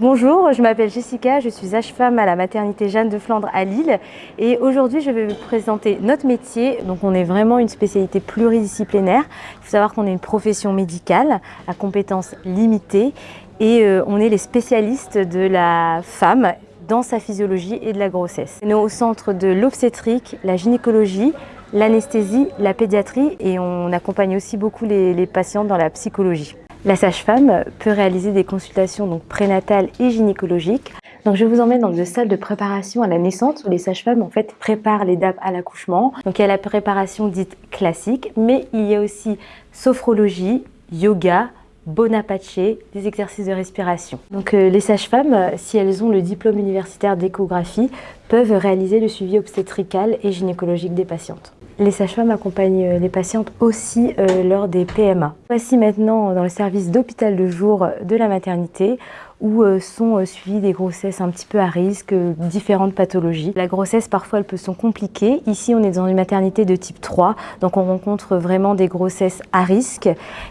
Bonjour, je m'appelle Jessica, je suis sage-femme à la maternité Jeanne de Flandre à Lille et aujourd'hui je vais vous présenter notre métier. Donc on est vraiment une spécialité pluridisciplinaire. Il faut savoir qu'on est une profession médicale à compétences limitées et euh, on est les spécialistes de la femme dans sa physiologie et de la grossesse. On est au centre de l'obstétrique, la gynécologie, l'anesthésie, la pédiatrie et on accompagne aussi beaucoup les patients dans la psychologie. La sage-femme peut réaliser des consultations donc prénatales et gynécologiques. Donc je vous emmène dans une salle de préparation à la naissance où les sages-femmes en fait préparent les dames à l'accouchement. Donc il y a la préparation dite classique, mais il y a aussi sophrologie, yoga, Bonaparte, des exercices de respiration. Donc euh, les sages-femmes, si elles ont le diplôme universitaire d'échographie, peuvent réaliser le suivi obstétrical et gynécologique des patientes. Les sages-femmes accompagnent euh, les patientes aussi euh, lors des PMA. Voici maintenant dans le service d'hôpital de jour de la maternité où euh, sont euh, suivies des grossesses un petit peu à risque, euh, différentes pathologies. La grossesse, parfois, elles peuvent sont compliquées. Ici, on est dans une maternité de type 3, donc on rencontre vraiment des grossesses à risque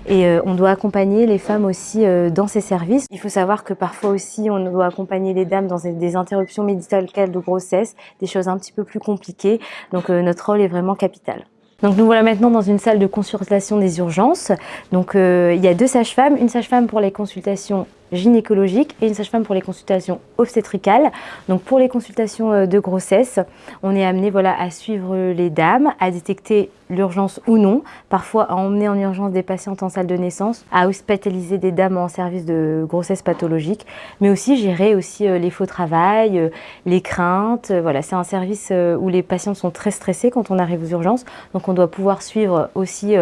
et on doit accompagner les femmes aussi dans ces services. Il faut savoir que parfois aussi, on doit accompagner les dames dans des interruptions médicales de grossesse, des choses un petit peu plus compliquées, donc notre rôle est vraiment capital. Donc nous voilà maintenant dans une salle de consultation des urgences. Donc il y a deux sages-femmes, une sage-femme pour les consultations gynécologique et une sage-femme pour les consultations obstétricales. Donc pour les consultations euh, de grossesse, on est amené voilà, à suivre les dames, à détecter l'urgence ou non, parfois à emmener en urgence des patientes en salle de naissance, à hospitaliser des dames en service de grossesse pathologique, mais aussi gérer aussi euh, les faux travail, euh, les craintes. Voilà, c'est un service où les patients sont très stressés quand on arrive aux urgences, donc on doit pouvoir suivre aussi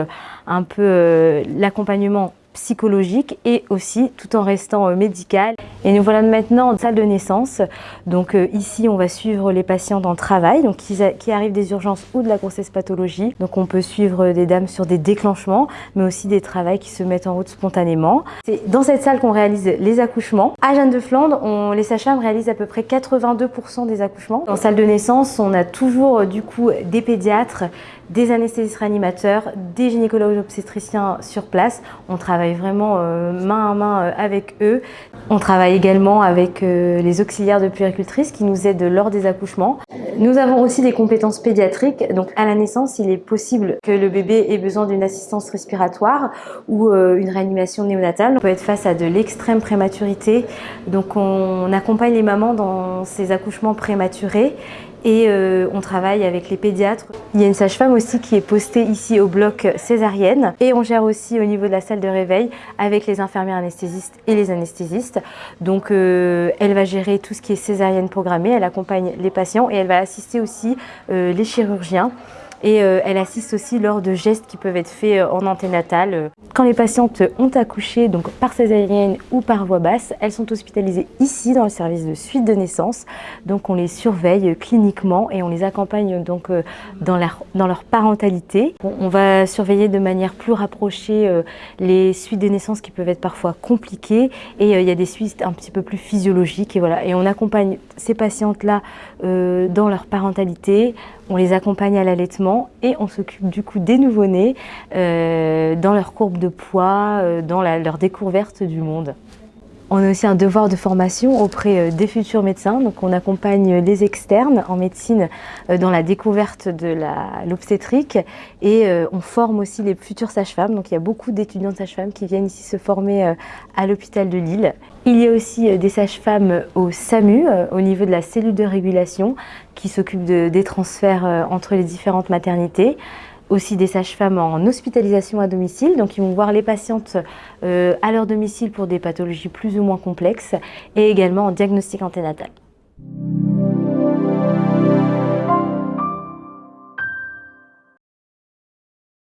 un peu l'accompagnement psychologique et aussi tout en restant euh, médical. Et nous voilà maintenant en salle de naissance. Donc euh, ici, on va suivre les patients en travail, donc qui, arrivent des urgences ou de la grossesse pathologie. Donc on peut suivre des dames sur des déclenchements, mais aussi des travails qui se mettent en route spontanément. C'est dans cette salle qu'on réalise les accouchements. À Jeanne de Flandre, les sages-femmes réalisent à peu près 82% des accouchements. En salle de naissance, on a toujours du coup des pédiatres, des anesthésistes réanimateurs, des gynécologues obstétriciens sur place. On travaille vraiment euh, main à main euh, avec eux. On travaille également avec euh, les auxiliaires de puéricultrices qui nous aident lors des accouchements. Nous avons aussi des compétences pédiatriques. Donc à la naissance, il est possible que le bébé ait besoin d'une assistance respiratoire ou une réanimation néonatale. On peut être face à de l'extrême prématurité. Donc on accompagne les mamans dans ces accouchements prématurés et euh, on travaille avec les pédiatres. Il y a une sage-femme aussi qui est postée ici au bloc césarienne et on gère aussi au niveau de la salle de réveil avec les infirmières anesthésistes et les anesthésistes. Donc euh, elle va gérer tout ce qui est césarienne programmée, elle accompagne les patients et elle va assister aussi euh, les chirurgiens et euh, elle assiste aussi lors de gestes qui peuvent être faits euh, en anténatal. Quand les patientes ont accouché donc par césarienne ou par voie basse, elles sont hospitalisées ici dans le service de suite de naissance. Donc on les surveille cliniquement et on les accompagne donc euh, dans leur, dans leur parentalité. On va surveiller de manière plus rapprochée les suites de naissance qui peuvent être parfois compliquées et il y a des suites un petit peu plus physiologiques et voilà. Et on accompagne ces patientes-là dans leur parentalité, on les accompagne à l'allaitement et on s'occupe du coup des nouveau-nés euh, dans leur courbe de poids, euh, dans leur découverte du monde. On a aussi un devoir de formation auprès euh, des futurs médecins. Donc on accompagne les externes en médecine dans la découverte de l'obstétrique et on forme aussi les futures sages-femmes. Donc il y a beaucoup d'étudiants de sages-femmes qui viennent ici se former à l'hôpital de Lille. Il y a aussi des sages-femmes au SAMU, au niveau de la cellule de régulation, qui s'occupent des transferts entre les différentes maternités aussi des sages-femmes en hospitalisation à domicile, donc ils vont voir les patientes euh, à leur domicile pour des pathologies plus ou moins complexes et également en diagnostic anténatal.